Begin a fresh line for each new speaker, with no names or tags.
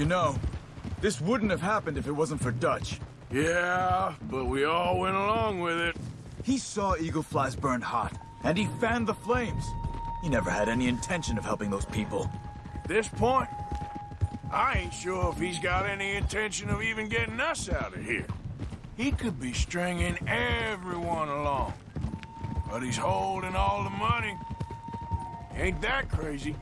You know, this wouldn't have happened if it wasn't for Dutch.
Yeah, but we all went along with it.
He saw Eagle Flies burned hot, and he fanned the flames. He never had any intention of helping those people.
This point, I ain't sure if he's got any intention of even getting us out of here. He could be stringing everyone along. But he's holding all the money. Ain't that crazy?